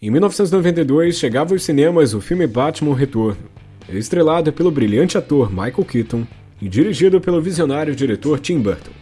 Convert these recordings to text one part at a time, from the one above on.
Em 1992 chegava aos cinemas o filme Batman Retorno, estrelado pelo brilhante ator Michael Keaton e dirigido pelo visionário diretor Tim Burton.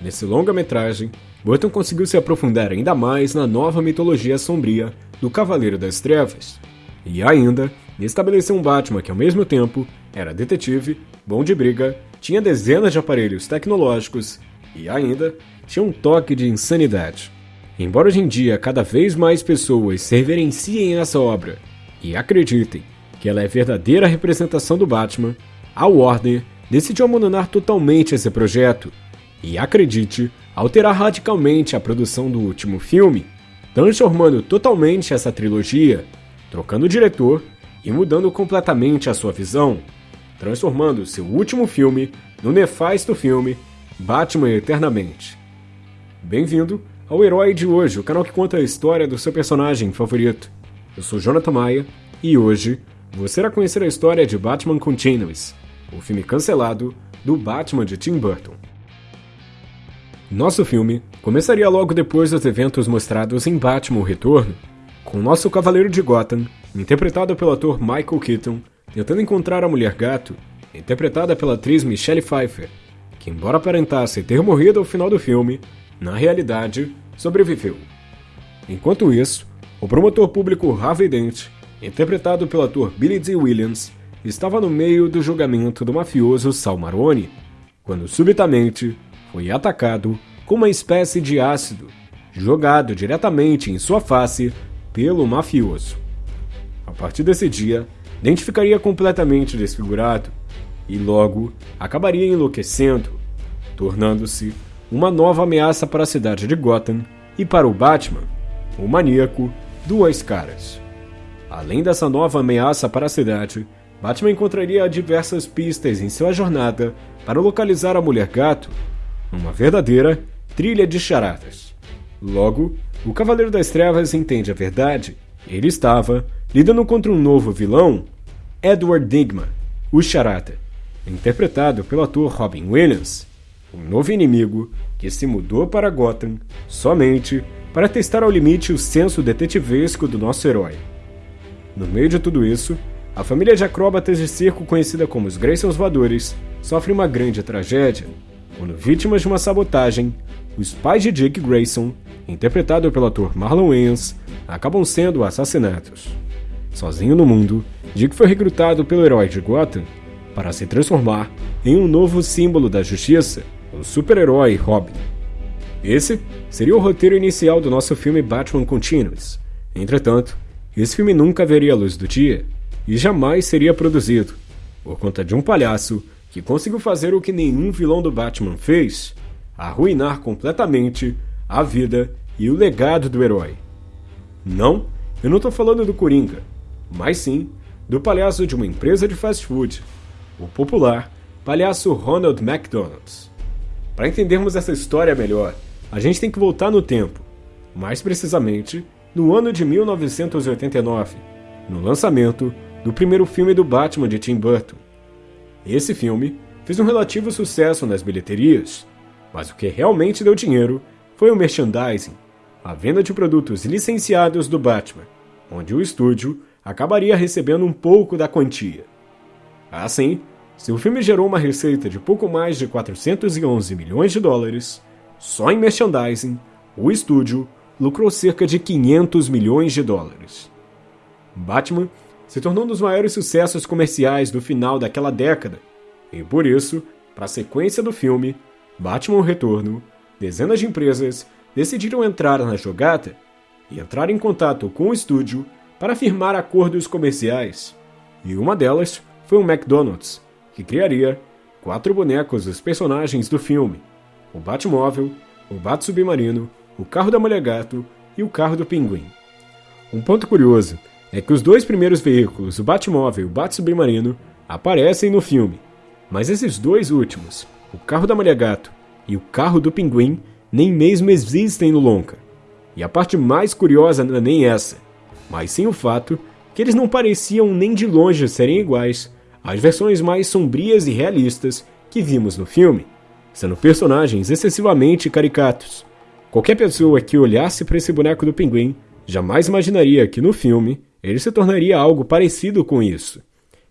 Nesse longa-metragem, Burton conseguiu se aprofundar ainda mais na nova mitologia sombria do Cavaleiro das Trevas, e ainda estabeleceu um Batman que ao mesmo tempo era detetive, bom de briga, tinha dezenas de aparelhos tecnológicos e ainda tinha um toque de insanidade. Embora hoje em dia cada vez mais pessoas se reverenciem essa obra e acreditem que ela é verdadeira representação do Batman, a Warner decidiu abandonar totalmente esse projeto e, acredite, alterar radicalmente a produção do último filme, transformando totalmente essa trilogia, trocando o diretor e mudando completamente a sua visão, transformando seu último filme no nefasto filme Batman Eternamente. Bem-vindo ao Herói de Hoje, o canal que conta a história do seu personagem favorito. Eu sou Jonathan Maia e hoje você irá conhecer a história de Batman Continuous, o filme cancelado do Batman de Tim Burton. Nosso filme começaria logo depois dos eventos mostrados em Batman o Retorno, com nosso Cavaleiro de Gotham, interpretado pelo ator Michael Keaton, tentando encontrar a Mulher Gato, interpretada pela atriz Michelle Pfeiffer, que embora aparentasse ter morrido ao final do filme, na realidade, sobreviveu. Enquanto isso, o promotor público Harvey Dent, interpretado pelo ator Billy D. Williams, estava no meio do julgamento do mafioso Sal Maroni, quando subitamente foi atacado com uma espécie de ácido, jogado diretamente em sua face pelo mafioso. A partir desse dia, Dent ficaria completamente desfigurado e logo acabaria enlouquecendo, tornando-se uma nova ameaça para a cidade de Gotham e para o Batman, o maníaco Duas Caras. Além dessa nova ameaça para a cidade, Batman encontraria diversas pistas em sua jornada para localizar a Mulher Gato, uma verdadeira trilha de charadas. Logo, o Cavaleiro das Trevas entende a verdade. Ele estava lidando contra um novo vilão, Edward Digma, o Charada, interpretado pelo ator Robin Williams, um novo inimigo que se mudou para Gotham somente para testar ao limite o senso detetivesco do nosso herói. No meio de tudo isso, a família de acróbatas de circo conhecida como os Graysons Voadores sofre uma grande tragédia, quando vítimas de uma sabotagem, os pais de Dick Grayson, interpretado pelo ator Marlon Wayans, acabam sendo assassinados. Sozinho no mundo, Dick foi recrutado pelo herói de Gotham para se transformar em um novo símbolo da justiça o super-herói Robin. Esse seria o roteiro inicial do nosso filme Batman Continuous. Entretanto, esse filme nunca veria a luz do dia e jamais seria produzido, por conta de um palhaço que conseguiu fazer o que nenhum vilão do Batman fez: arruinar completamente a vida e o legado do herói. Não, eu não estou falando do Coringa, mas sim do palhaço de uma empresa de fast food, o popular palhaço Ronald McDonald's. Para entendermos essa história melhor, a gente tem que voltar no tempo, mais precisamente no ano de 1989, no lançamento do primeiro filme do Batman de Tim Burton. Esse filme fez um relativo sucesso nas bilheterias, mas o que realmente deu dinheiro foi o merchandising, a venda de produtos licenciados do Batman, onde o estúdio acabaria recebendo um pouco da quantia. Assim, se o filme gerou uma receita de pouco mais de 411 milhões de dólares, só em merchandising, o estúdio lucrou cerca de 500 milhões de dólares. Batman se tornou um dos maiores sucessos comerciais do final daquela década, e por isso, para a sequência do filme, Batman Retorno, dezenas de empresas decidiram entrar na jogada e entrar em contato com o estúdio para firmar acordos comerciais, e uma delas foi o McDonald's, que criaria quatro bonecos dos personagens do filme: o Batmóvel, o Bat-Submarino, o carro da Mulher Gato e o carro do Pinguim. Um ponto curioso é que os dois primeiros veículos, o Batmóvel e o Bat-Submarino, aparecem no filme, mas esses dois últimos, o carro da Mulher Gato e o carro do Pinguim, nem mesmo existem no longa. E a parte mais curiosa não é nem essa, mas sim o fato que eles não pareciam nem de longe serem iguais as versões mais sombrias e realistas que vimos no filme, sendo personagens excessivamente caricatos. Qualquer pessoa que olhasse para esse boneco do pinguim jamais imaginaria que no filme ele se tornaria algo parecido com isso.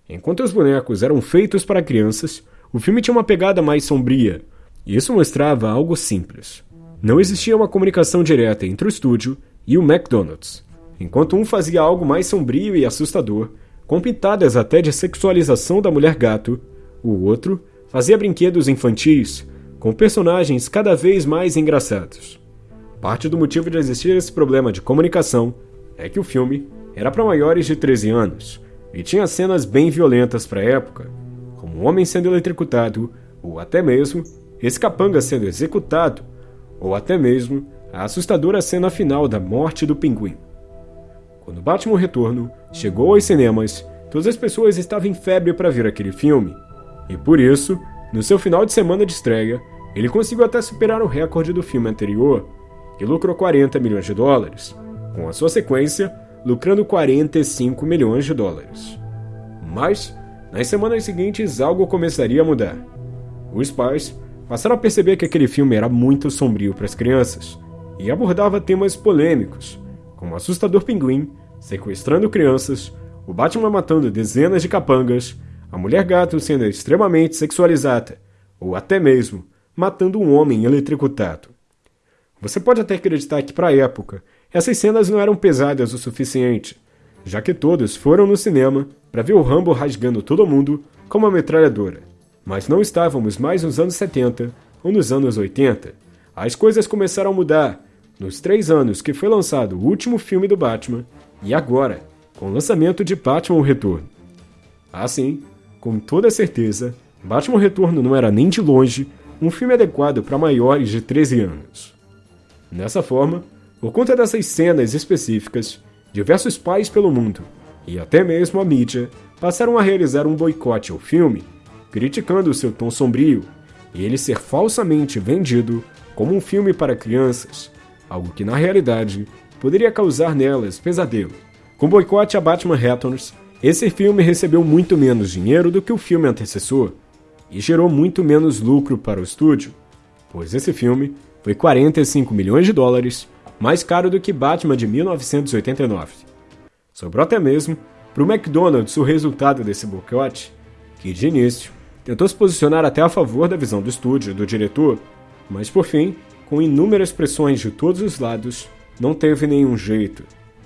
Enquanto os bonecos eram feitos para crianças, o filme tinha uma pegada mais sombria, e isso mostrava algo simples. Não existia uma comunicação direta entre o estúdio e o McDonald's. Enquanto um fazia algo mais sombrio e assustador, com pitadas até de sexualização da mulher gato, o outro fazia brinquedos infantis com personagens cada vez mais engraçados. Parte do motivo de existir esse problema de comunicação é que o filme era para maiores de 13 anos e tinha cenas bem violentas para a época, como um homem sendo eletrocutado ou até mesmo esse capanga sendo executado, ou até mesmo a assustadora cena final da morte do pinguim. Quando Batman Retorno chegou aos cinemas, todas as pessoas estavam em febre para ver aquele filme, e por isso, no seu final de semana de estreia, ele conseguiu até superar o recorde do filme anterior, que lucrou 40 milhões de dólares, com a sua sequência lucrando 45 milhões de dólares. Mas, nas semanas seguintes, algo começaria a mudar. Os pais passaram a perceber que aquele filme era muito sombrio para as crianças e abordava temas polêmicos, como o assustador pinguim sequestrando crianças, o Batman matando dezenas de capangas, a mulher gato sendo extremamente sexualizada, ou até mesmo matando um homem eletrocutado. Você pode até acreditar que, para a época, essas cenas não eram pesadas o suficiente, já que todos foram no cinema para ver o Rambo rasgando todo mundo com uma metralhadora. Mas não estávamos mais nos anos 70 ou nos anos 80. As coisas começaram a mudar nos três anos que foi lançado o último filme do Batman e agora, com o lançamento de Batman Retorno. Assim, com toda certeza, Batman Retorno não era nem de longe um filme adequado para maiores de 13 anos. Dessa forma, por conta dessas cenas específicas, diversos pais pelo mundo, e até mesmo a mídia, passaram a realizar um boicote ao filme criticando seu tom sombrio e ele ser falsamente vendido como um filme para crianças, algo que na realidade poderia causar nelas pesadelo. Com boicote a Batman Returns, esse filme recebeu muito menos dinheiro do que o filme antecessor e gerou muito menos lucro para o estúdio, pois esse filme foi 45 milhões de dólares mais caro do que Batman de 1989. Sobrou até mesmo para o McDonald's o resultado desse boicote, que de início tentou se posicionar até a favor da visão do estúdio e do diretor, mas por fim, com inúmeras pressões de todos os lados, não teve nenhum jeito.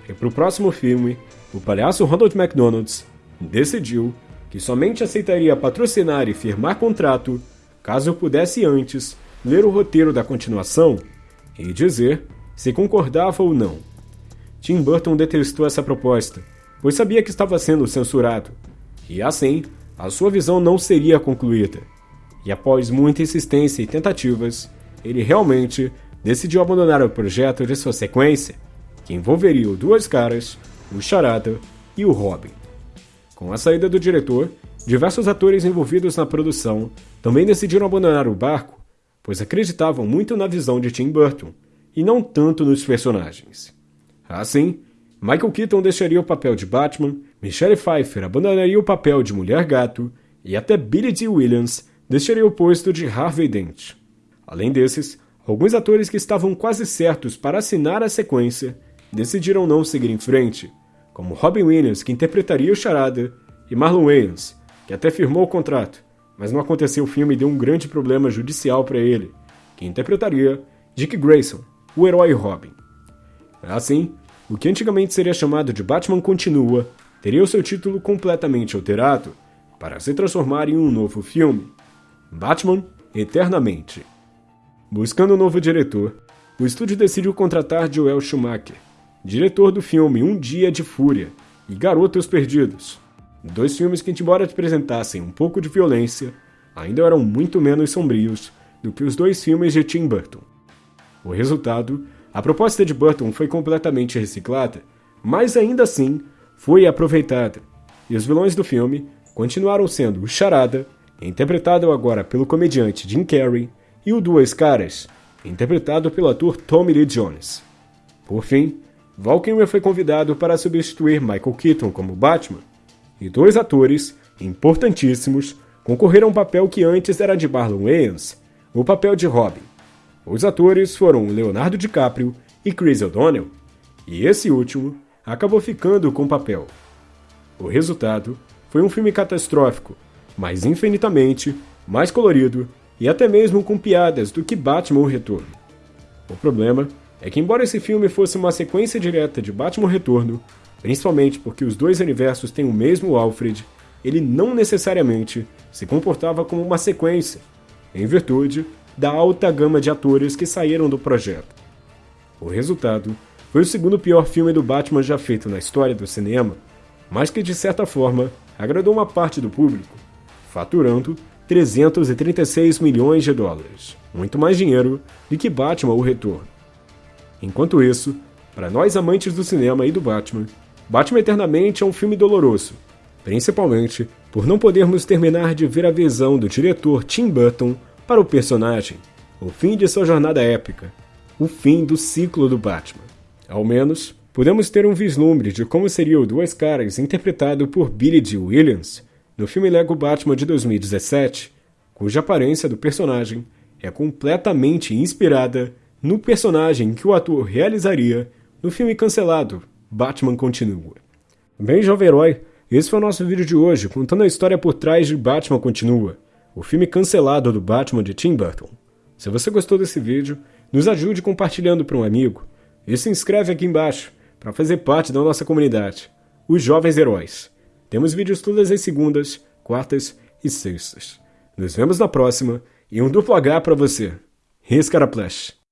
E para o próximo filme, o palhaço Ronald McDonald's decidiu que somente aceitaria patrocinar e firmar contrato caso pudesse antes ler o roteiro da continuação e dizer se concordava ou não. Tim Burton detestou essa proposta, pois sabia que estava sendo censurado, e assim a sua visão não seria concluída. E após muita insistência e tentativas, ele realmente decidiu abandonar o projeto de sua sequência, que envolveria o Duas Caras, o Charada e o Robin. Com a saída do diretor, diversos atores envolvidos na produção também decidiram abandonar o barco, pois acreditavam muito na visão de Tim Burton e não tanto nos personagens. Assim, Michael Keaton deixaria o papel de Batman, Michelle Pfeiffer abandonaria o papel de Mulher Gato e até Billy Dee Williams deixaria o posto de Harvey Dent. Além desses, alguns atores que estavam quase certos para assinar a sequência decidiram não seguir em frente, como Robin Williams, que interpretaria o Charada, e Marlon Wayans, que até firmou o contrato, mas não aconteceu o filme e deu um grande problema judicial para ele, que interpretaria Dick Grayson, o herói Robin. Assim, o que antigamente seria chamado de Batman Continua teria o seu título completamente alterado para se transformar em um novo filme, Batman Eternamente. Buscando um novo diretor, o estúdio decidiu contratar Joel Schumacher, diretor do filme Um Dia de Fúria e Garotos Perdidos, dois filmes que, embora apresentassem um pouco de violência, ainda eram muito menos sombrios do que os dois filmes de Tim Burton. O resultado? A proposta de Burton foi completamente reciclada, mas ainda assim foi aproveitada, e os vilões do filme continuaram sendo o Charada, interpretado agora pelo comediante Jim Carrey, e o Duas Caras, interpretado pelo ator Tommy Lee Jones. Por fim, Val Kilmer foi convidado para substituir Michael Keaton como Batman, e dois atores, importantíssimos, concorreram ao papel que antes era de Marlon Wayans, o papel de Robin. Os atores foram Leonardo DiCaprio e Chris O'Donnell, e esse último acabou ficando com o papel. O resultado foi um filme catastrófico, mas infinitamente mais colorido e até mesmo com piadas do que Batman Retorno. O problema é que, embora esse filme fosse uma sequência direta de Batman Retorno, principalmente porque os dois universos têm o mesmo Alfred, ele não necessariamente se comportava como uma sequência, em virtude da alta gama de atores que saíram do projeto. O resultado foi o segundo pior filme do Batman já feito na história do cinema, mas que de certa forma agradou uma parte do público, faturando 336 milhões de dólares, muito mais dinheiro do que Batman O Retorno. Enquanto isso, para nós amantes do cinema e do Batman, Batman Eternamente é um filme doloroso, principalmente por não podermos terminar de ver a visão do diretor Tim Burton para o personagem, o fim de sua jornada épica, o fim do ciclo do Batman. Ao menos, podemos ter um vislumbre de como seria o Duas Caras interpretado por Billy D. Williams no filme Lego Batman de 2017, cuja aparência do personagem é completamente inspirada no personagem que o ator realizaria no filme cancelado Batman Continua. Bem, jovem herói, esse foi o nosso vídeo de hoje, contando a história por trás de Batman Continua, o filme cancelado do Batman de Tim Burton. Se você gostou desse vídeo, nos ajude compartilhando para um amigo e se inscreve aqui embaixo para fazer parte da nossa comunidade, os Jovens Heróis. Temos vídeos todas as segundas, quartas e sextas. Nos vemos na próxima e um duplo H para você. Riscaraplash.